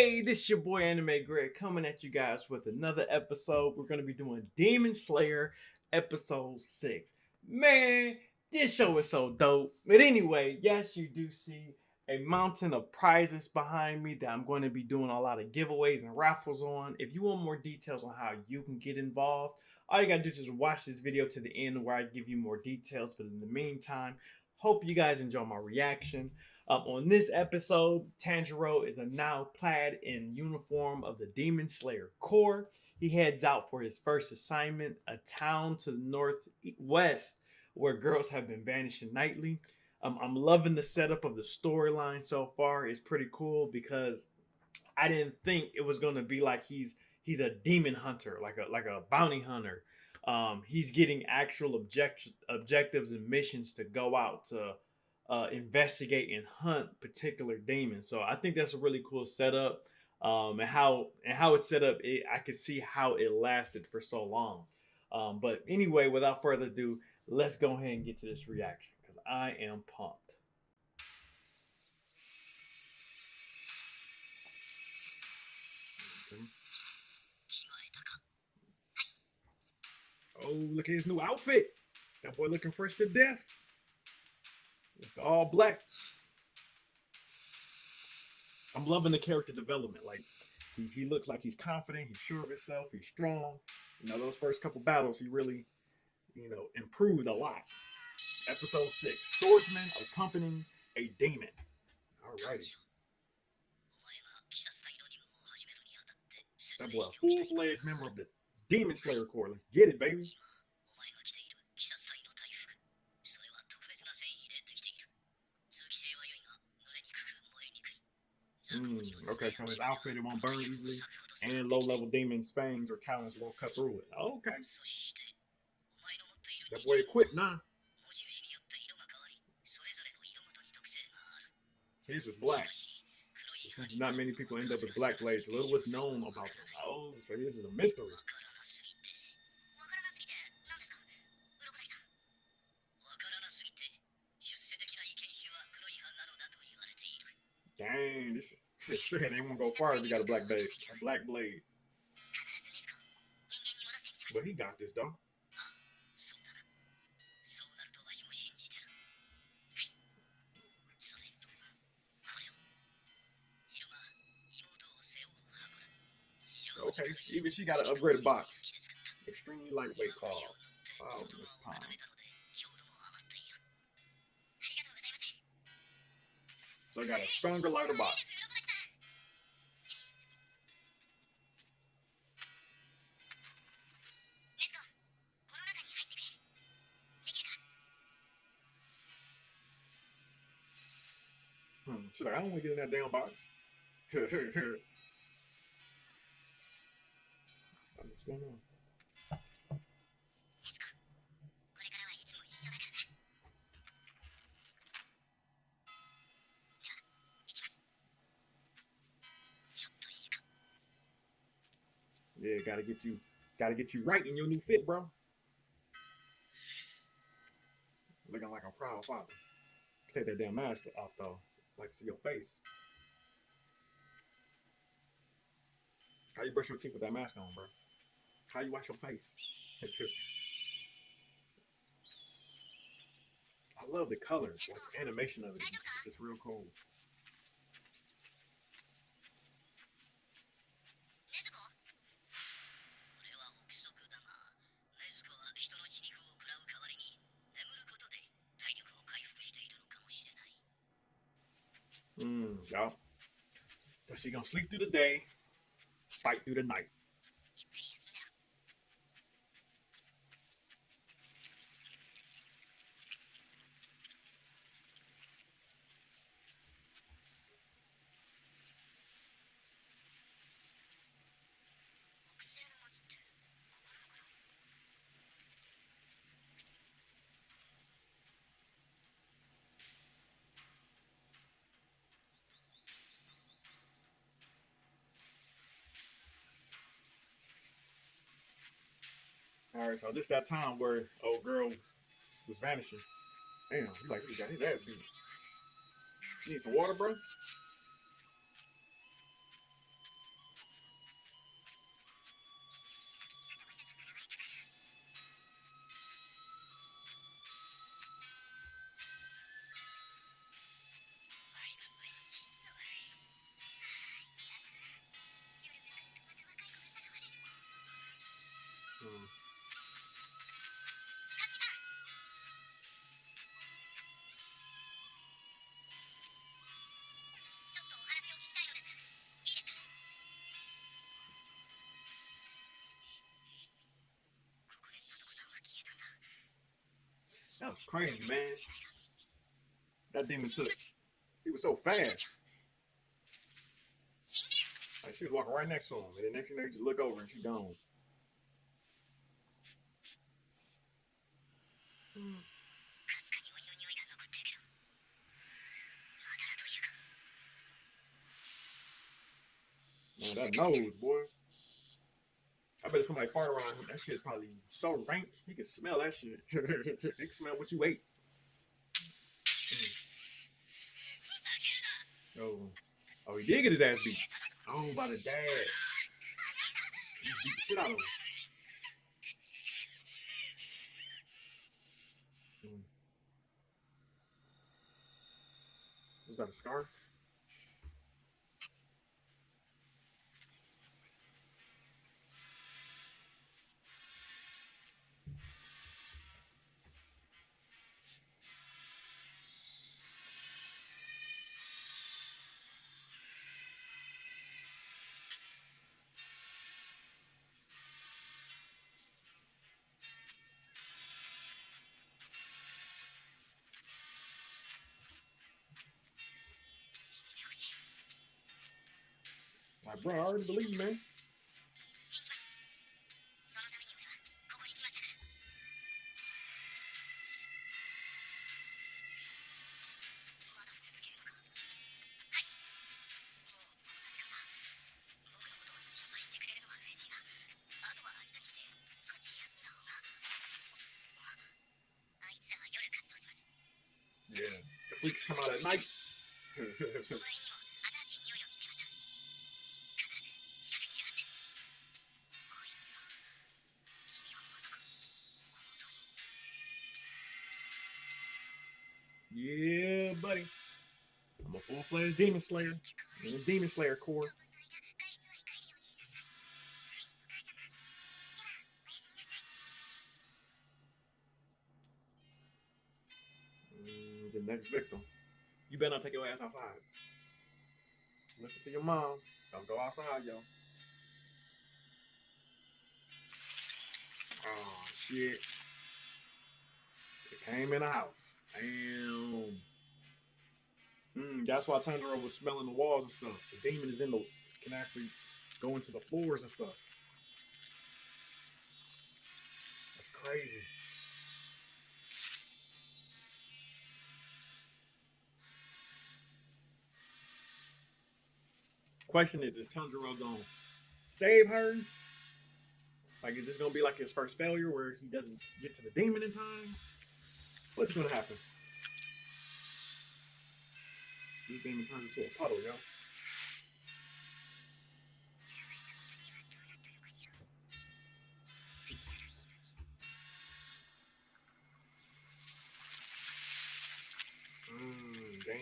Hey, this is your boy Anime Greg coming at you guys with another episode. We're gonna be doing Demon Slayer episode six. Man, this show is so dope. But anyway, yes, you do see a mountain of prizes behind me that I'm going to be doing a lot of giveaways and raffles on. If you want more details on how you can get involved, all you gotta do is just watch this video to the end where I give you more details. But in the meantime, hope you guys enjoy my reaction. Um, on this episode, Tanjiro is a now clad in uniform of the Demon Slayer Corps. He heads out for his first assignment, a town to the northwest where girls have been vanishing nightly. Um, I'm loving the setup of the storyline so far. It's pretty cool because I didn't think it was gonna be like he's he's a demon hunter, like a like a bounty hunter. Um, he's getting actual object objectives and missions to go out to uh, investigate and hunt particular demons. So I think that's a really cool setup. Um, and how and how it's set up, it, I could see how it lasted for so long. Um, but anyway, without further ado, let's go ahead and get to this reaction because I am pumped. Oh, look at his new outfit. That boy looking fresh to death. All black. I'm loving the character development. Like he, he looks like he's confident, he's sure of himself, he's strong. You know, those first couple battles, he really, you know, improved a lot. Episode six, swordsman accompanying a demon. Alrighty. That boy, a full-fledged member of the Demon Slayer Corps. Let's get it, baby. Mm, okay, so his outfit it won't burn easily, and low-level demon's fangs or talons won't cut through it. Okay. That boy equipped now. His is black. Since not many people end up with black blades, little was known about them. Oh, so this is a mystery. Dang, shit they won't go far if you got a black blade. A black blade. But he got this though. Okay, even she got an upgraded box. Extremely lightweight car. Wow, this palm. So I got a stronger lighter box. Hmm. She's like, I don't want to get in that damn box. What's going on? Yeah, gotta get you, gotta get you right in your new fit, bro. Looking like a proud father. Take that damn mask off though. Like to see your face. How you brush your teeth with that mask on, bro? How you wash your face? I love the colors, like the animation of it. It's just real cool. Mm, y'all. So she gonna sleep through the day, fight through the night. All right, so this that time where old girl was vanishing. Damn, he's like he got his ass beat. You need some water, bro? Was crazy, man. That demon took. He was so fast. Like she was walking right next to him, and the next thing they just look over and she gone. Man, that nose, boy. I bet if somebody fart around him, that shit's probably so rank. He can smell that shit. he can smell what you ate. Oh, oh, he did get his ass beat. Oh, by the dad. He beat the shit out of him. Hmm. Was that a scarf? Bro, I already believe man. Yeah, buddy. I'm a full fledged demon slayer. Demon slayer corps. Mm, the next victim. You better not take your ass outside. Listen to your mom. Don't go outside, yo. Oh, shit. It came in the house. Damn. Mm, that's why Tanjiro was smelling the walls and stuff. The demon is in the can actually go into the floors and stuff. That's crazy. Question is, is Tanjiro gonna save her? Like, is this gonna be like his first failure where he doesn't get to the demon in time? What's gonna happen? This game into a puddle, yo. Mm, damn.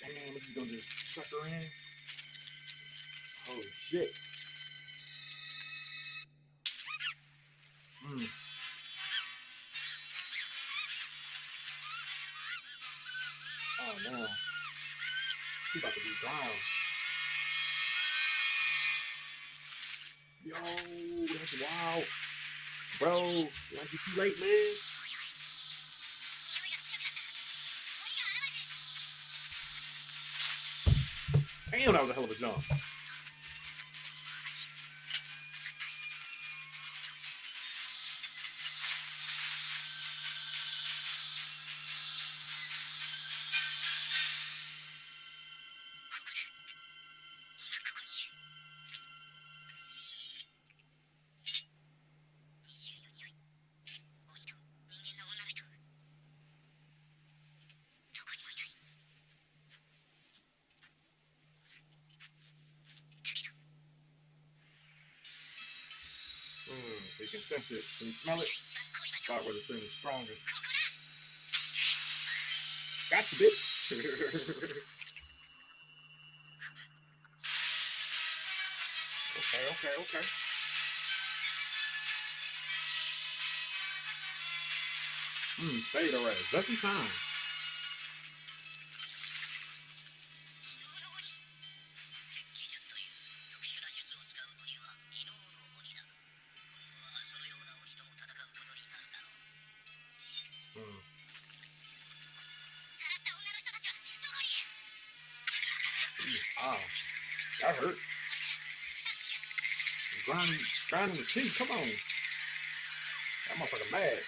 Damn, this is gonna just suck her in. Holy shit. Wow. Yo, that's wild. Bro, like you too late, man. Damn, that was a hell of a jump. Sense it. Can you smell it? Start with the is strongest. Gotcha, bitch. okay, okay, okay. Hmm, fade already. Just in time. Grind, grinding the tea. Come on. That motherfucker mad.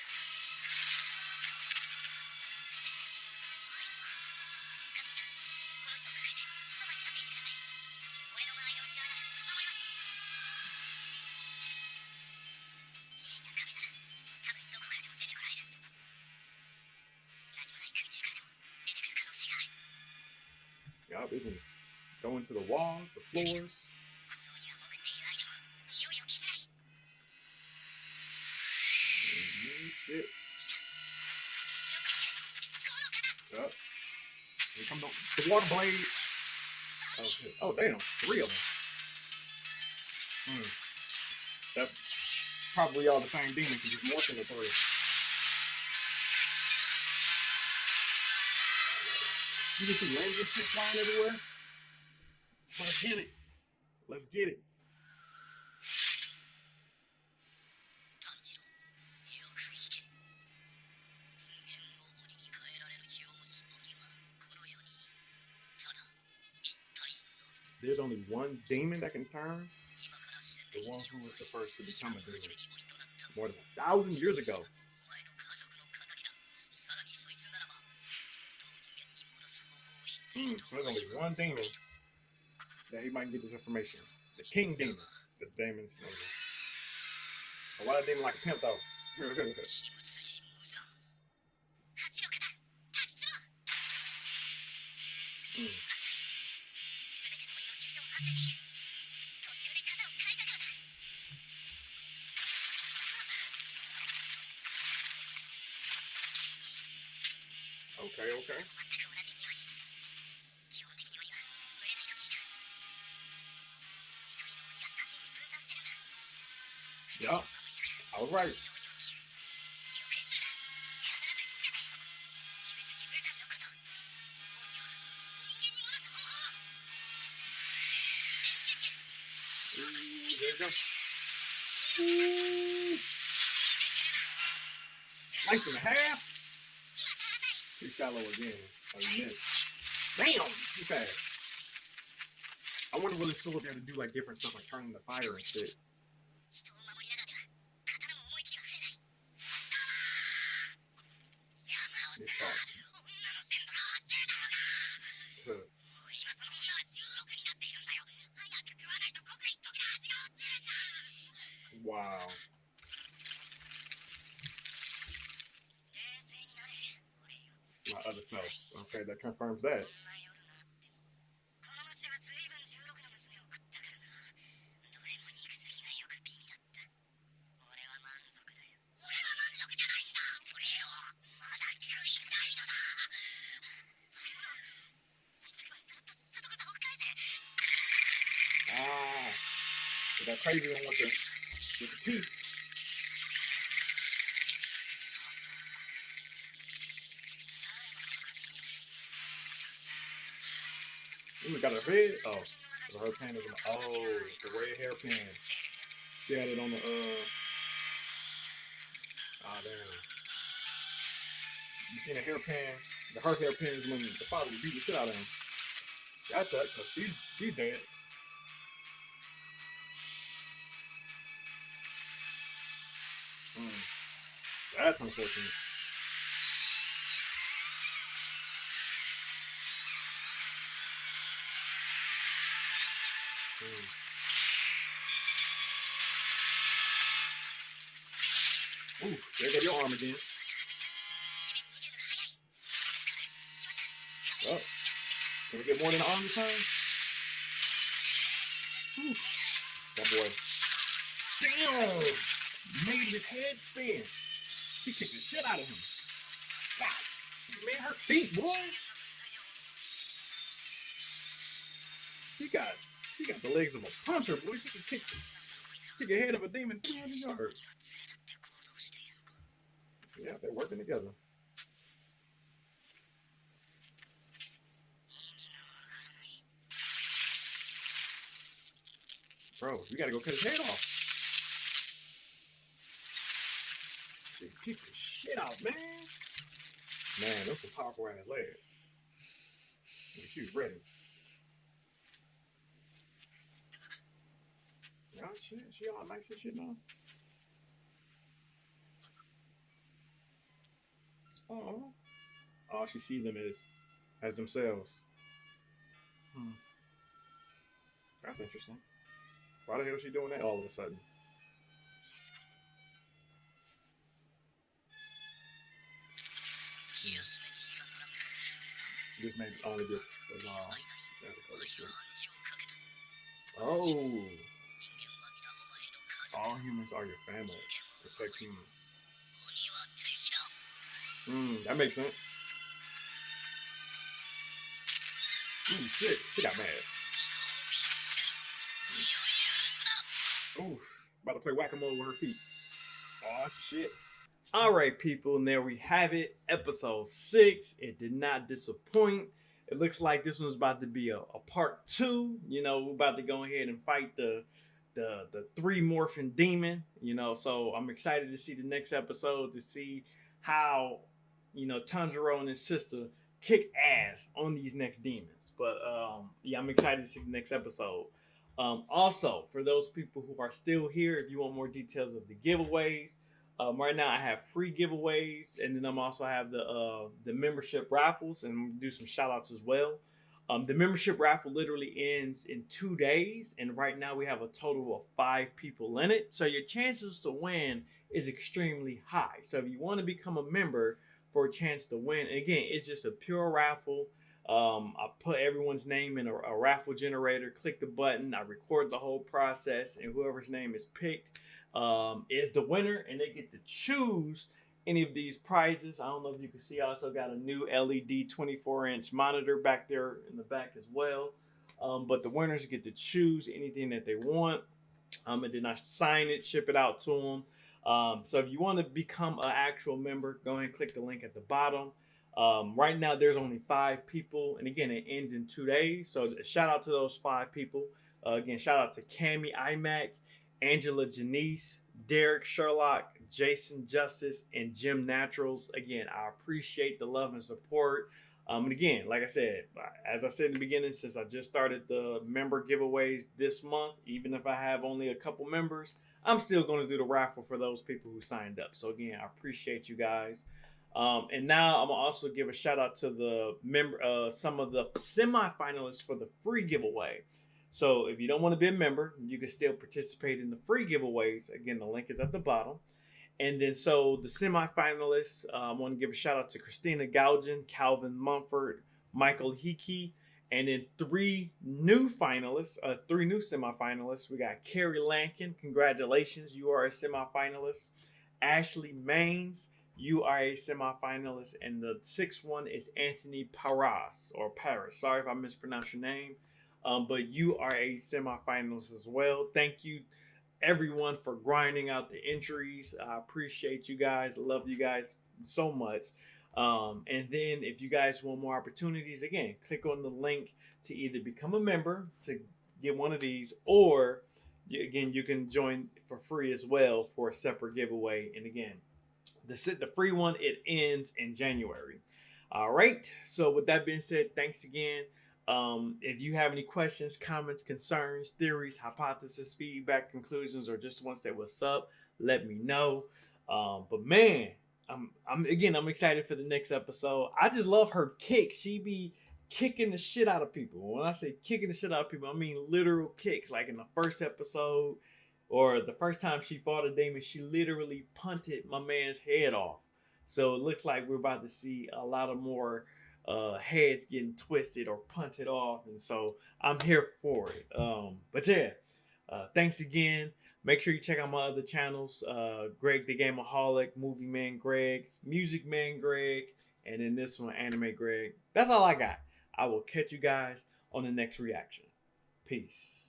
Even going to the walls, the floors. up. Here come the, the water blades. Oh, oh damn, three of them. Hmm. That's probably all the same demon because it's more than the three. You can see lasers flying everywhere. Let's get it. Let's get it. there's only one demon that can turn, the one who was the first to become a demon more than a thousand years ago. Hmm, so there's only one demon that he might get this information. The king demon. The demon's name. lot of demon like a pimp though? okay. Yeah. All right. Nice and a half. He's shallow again. Oh, he missed. Damn! Fast. I wonder what it still up there to do like different stuff, like turning the fire and shit. そを返せ Ah. So that crazy one with the, with the teeth. Ooh, got a head. Oh, her pen is. Oh, the red hairpin. She had it on the. uh Ah, damn. You seen a hairpin? The her hairpin is when the father beat the shit out of him. That. So she's she's dead. Mm. That's unfortunate. Ooh, there got your arm again. Oh, can we get more than an arm this time? Ooh, that boy. Damn! Made his head spin. He kicked the shit out of him. God, man, her feet, boy. She got you got the legs of a puncher, boy. You can kick, kick your head of a demon yards. Yeah, they're working together. Bro, we gotta go cut his head off. She kick the shit out, man. Man, those are powerful ass legs. She's ready. Shit, she all nice and shit now. Oh, oh, she see them as as themselves. Hmm. That's interesting. Why the hell is she doing that all of a sudden? This may only just was all. Oh, all humans are your family. Protect humans. Hmm, that makes sense. Ooh, shit. She got mad. Oof. About to play whack-a-mole with her feet. Oh, shit. All right, people, and there we have it. Episode six. It did not disappoint. It looks like this one's about to be a, a part two. You know, we're about to go ahead and fight the the the three morphin demon. You know, so I'm excited to see the next episode to see how you know Tanjiro and his sister kick ass on these next demons. But um, yeah, I'm excited to see the next episode. Um, also, for those people who are still here, if you want more details of the giveaways, um, right now I have free giveaways, and then I'm also have the uh, the membership raffles, and do some shout outs as well. Um, the membership raffle literally ends in two days, and right now we have a total of five people in it. So your chances to win is extremely high. So if you want to become a member for a chance to win, and again, it's just a pure raffle. Um, I put everyone's name in a, a, raffle generator, click the button, I record the whole process, and whoever's name is picked um, is the winner, and they get to choose any of these prizes. I don't know if you can see, I also got a new LED 24 inch monitor back there in the back as well. Um, but the winners get to choose anything that they want. Um, and then I sign it, ship it out to them. Um, so if you want to become an actual member, go ahead and click the link at the bottom. Um, right now, there's only five people, and again, it ends in two days. So shout out to those five people. Uh, again, shout out to Cami iMac, Angela Janice, Derek Sherlock, Jason Justice, and Jim Naturals. Again, I appreciate the love and support. Um, and again, like I said, as I said in the beginning, since I just started the member giveaways this month, even if I have only a couple members, I'm still going to do the raffle for those people who signed up. So again, I appreciate you guys. Um, and now I'm gonna also give a shout out to the member, uh, some of the semi-finalists for the free giveaway. So if you don't want to be a member, you can still participate in the free giveaways. Again, the link is at the bottom. And then so the semi-finalists, uh, I want to give a shout out to Christina Gaugen, Calvin Mumford, Michael Hickey, and then three new finalists, uh, three new semi-finalists. We got Carrie Lankin. Congratulations, you are a semi-finalist. Ashley Maines, you are a semifinalist, and the sixth one is Anthony Paras or Paris. Sorry if I mispronounced your name, um, but you are a semifinalist as well. Thank you, everyone, for grinding out the entries. I appreciate you guys. Love you guys so much. Um, and then, if you guys want more opportunities, again, click on the link to either become a member to get one of these, or again, you can join for free as well for a separate giveaway. And again, the sit the free one it ends in January. All right. So with that being said, thanks again. Um, if you have any questions, comments, concerns, theories, hypotheses, feedback, conclusions, or just want to say what's up, let me know. Um, but man, I'm I'm again I'm excited for the next episode. I just love her kick. She be kicking the shit out of people. When I say kicking the shit out of people, I mean literal kicks. Like in the first episode, or the first time she fought a demon, she literally punted my man's head off. So it looks like we're about to see a lot of more uh, heads getting twisted or punted off, and so I'm here for it. Um, but yeah, uh, thanks again. Make sure you check out my other channels: uh, Greg the Gameaholic, Movie Man Greg, Music Man Greg, and then this one, Anime Greg. That's all I got. I will catch you guys on the next reaction. Peace.